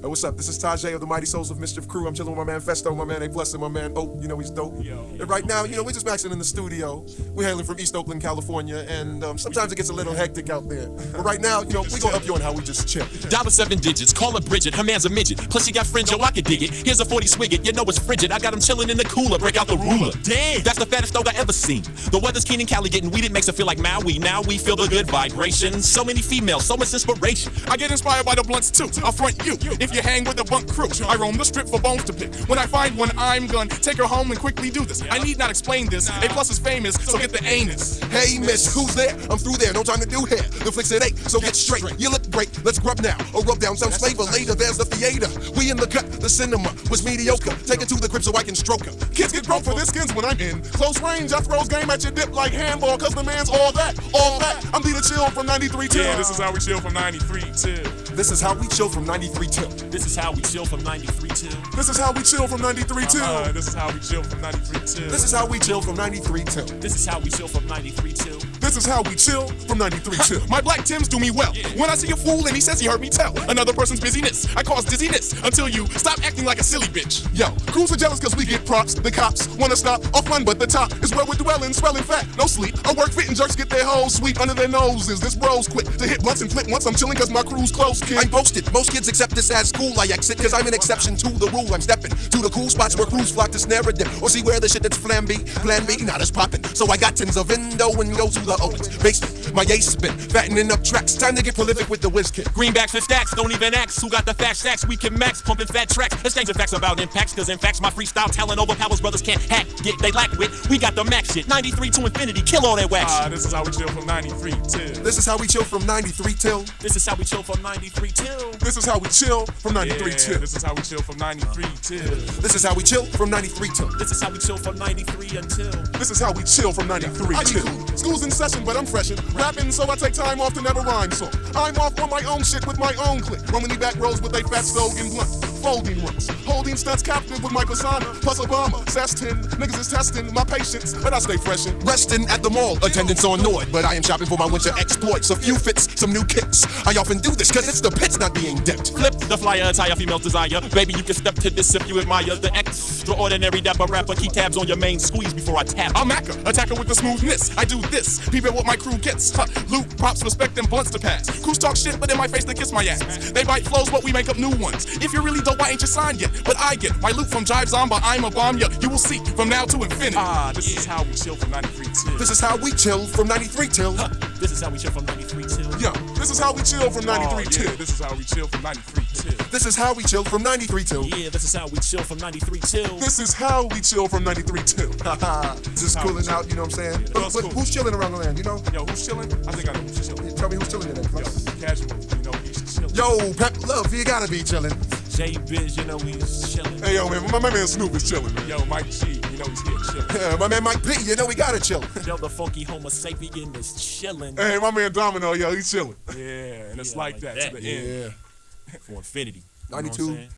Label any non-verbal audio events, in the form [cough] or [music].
Hey, what's up? This is Tajai of the Mighty Souls of Mischief crew. I'm chilling with my man Phesto, my man A Plus, and my man Oak. You know he's dope. Yo. And right now, you know, we're just maxing in the studio. We're hailing from East Oakland, California, and um, sometimes it gets a little hectic out there. But right now, you know, we're gonna up you on how we just chill. Dollar seven digits, call her Bridget, her man's a midget. Plus she got fringe, yo, I can dig it. Here's a 40 swigget, you know it's frigid. I got him chilling in the cooler, break out the ruler. Damn, that's the fattest dog I ever seen. The weather's keen in Cali, getting weeded makes it feel like Maui. Now we feel the good vibrations. So many females, so much inspiration. I get inspired by the blunts too. I'll front you if you hang with the bunk crew. I roam the strip for bones to pick. When I find one, I'm gonna take her home and quickly do this. I need not explain this. A plus is famous, so get the anus. Hey, miss, who's there? I'm through there, no time to do hair. The flicks it ain't, so get straight. You look great, let's grub now. Or rub down some flavor later, there's the theater. We in the cut, the cinema was mediocre. Take it to the crib so I can stroke her. Kids get broke for their skins when I'm in close range. I throws game at your dip like handball, cause the man's all that, all that. I'm Leader Chill from 93 till. Yeah, this is how we chill from 93 till. This is how we chill from 93 till. This is how we chill from 93 till. This is how we chill from 93 till. Uh, this is how we chill from 93 till. This is how we chill from 93 till. This is how we chill from 93 till. This is how we chill from 93 till. My black Tims do me well. When I see a fool and he says he heard me tell another person's busyness, I cause dizziness until you stop acting like a silly bitch. Yo, crews are jealous cause we get props. The cops wanna stop our fun, but the top is where we're dwelling, swelling fat, no sleep. I work fit and jerks get their hoes sweet under their noses. This bro's quick to hit blunts and flip once I'm chilling cause my crew's close, kid. I'm posted. Most kids accept this as school. I exit because I'm an exception to the rule. I'm stepping to the cool spots where crews flock to snare a dip or see where the shit that's flam B, plan B, not as poppin'. So I got tins of endo and go to the Owens basement. My ace spin, fattening up tracks. Time to get prolific with the whiz kid. Greenbacks and stacks, don't even ask. Who got the fat stacks? We can max, pumping fat tracks. Exchanging facts about impacts, cause in facts, my freestyle talent overpowers brothers can't hack. Get they lack wit. We got the max shit. 93 to infinity, kill all that wax. Ah, this is how we chill from 93 till. This is how we chill from 93 till. This is how we chill from 93 till. This is how we chill from 93 Yeah, till. this is how we chill from 93 till. This is how we chill from 93 till. This is how we chill from 93 until. This is how we chill from 93 I be till. cool. School's in session, but I'm freshin'. Rapping, so I take time off to never rhyme song. I'm off on my own shit with my own clique. The back rows with a fat slogan blunt. Folding. Holding stunts captive with my persona. Plus Obama. 10. Niggas is testing my patience, but I stay freshin'. Resting at the mall, attendance on Nord, but I am shopping for my winter exploits. A few fits, some new kicks. I often do this cause it's the pits not being dipped. Flip the flyer, attire female desire. Baby, you can step to this if you admire the extraordinary dapper rapper. Keep tabs on your main squeeze before I tap. I'm Macca, attacker with the smoothness. I do this. People what my crew gets. Huh. Loot, props, respect, and blunts to pass. Crews talk shit, but in my face they kiss my ass. They bite flows, but we make up new ones. If you're really dope, I ain't your sign yet. But I get my loot from Jive Zomba. I'm a bomb ya. You will see from now to infinity. Ah, this is how we chill from 93 till. This is how we chill from 93 till. This is how we chill from 93 till. Yo, this is how we chill from 93 Oh, yeah, till. this is how we chill from 93 till. This is how we chill from 93 till. Yeah, this is how we chill from 93 till. This is how we chill from 93 till. Just cooling out, you know what I'm saying? Yeah, But- but cool. who's chilling around the land, you know? Yo, who's chilling? I think I know who's chilling. Tell me who's chilling in that. Yo, Casual, you know, he's chilling. Yo, Pep Love, you gotta be chilling. J Biz, you know he's chilling. Hey, yo, man, my, my man Snoop is chilling. Yo, Mike G, you know he's here chilling. [laughs] Yeah, my man Mike P, you know we gotta chill. [laughs] Yo, the funky Homo sapien is chilling. Hey, my man Domino, yo, he's chilling. Yeah, and it's Yeah, like, like that, that. to the end. Yeah. [laughs] For infinity. You know 92. saying?